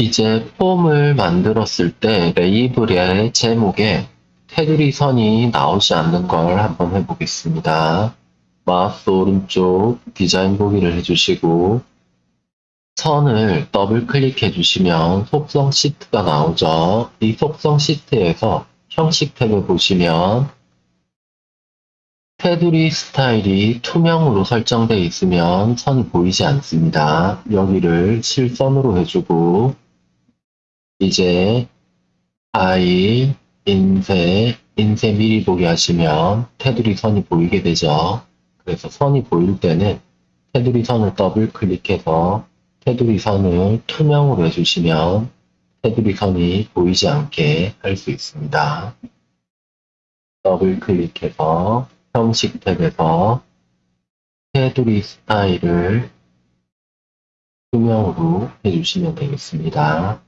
이제 폼을 만들었을 때 레이블의 제목에 테두리 선이 나오지 않는 걸 한번 해보겠습니다. 마우스 오른쪽 디자인 보기를 해주시고 선을 더블 클릭해 주시면 속성 시트가 나오죠. 이 속성 시트에서 형식 탭을 보시면 테두리 스타일이 투명으로 설정되어 있으면 선이 보이지 않습니다. 여기를 실선으로 해주고 이제 파일, 인쇄, 인쇄 미리 보기 하시면 테두리 선이 보이게 되죠. 그래서 선이 보일 때는 테두리 선을 더블 클릭해서 테두리 선을 투명으로 해주시면 테두리 선이 보이지 않게 할 수 있습니다. 더블 클릭해서 형식 탭에서 테두리 스타일을 투명으로 해주시면 되겠습니다.